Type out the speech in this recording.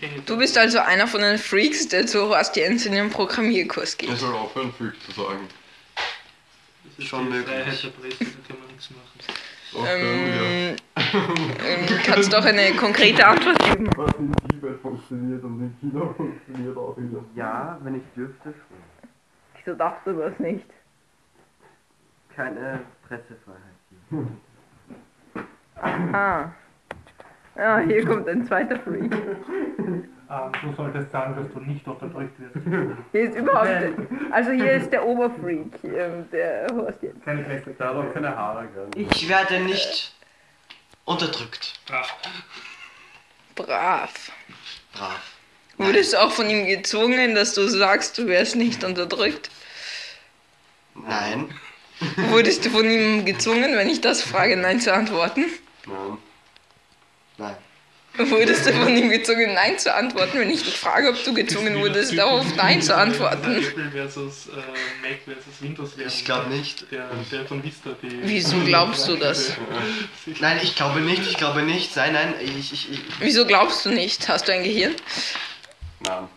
Ich Du bist also einer von den Freaks, der zu Horst Jens in den Programmierkurs Er geht. soll aufhören, Freak zu sagen. Das ist Schon die möglich. Freiheit der Presse, da kann man nichts machen. Ähm, ähm, kannst doch eine konkrete Antwort geben. ja. Was in Tibet funktioniert und in China funktioniert auch wieder. Ja, wenn ich dürfte schon. Wieso darfst du das nicht? Keine Pressefreiheit hier. Aha. Ja, hier kommt ein zweiter Freak. Ähm, du solltest sagen, dass du nicht unterdrückt wirst. Hier ist überhaupt. Also hier ist der Oberfreak, ähm, der Horst Jens. Keine hat auch keine Haare. Ich werde nicht unterdrückt. Brav. Brav. Brav. Wurdest du auch von ihm gezwungen, dass du sagst, du wärst nicht unterdrückt? Nein. Wurdest du von ihm gezwungen, wenn ich das frage, Nein zu antworten? Nein. Nein. Wurdest du von ihm gezwungen, Nein zu antworten, wenn ich dich frage, ob du gezwungen wurdest, darauf Nein zu antworten? Apple versus äh, Mac versus Windows. Ich glaube nicht. Der, der von Vista, die. Wieso glaubst du das? Nein, ich glaube nicht, ich glaube nicht. Nein, nein, ich, ich, ich Wieso glaubst du nicht? Hast du ein Gehirn? Nein.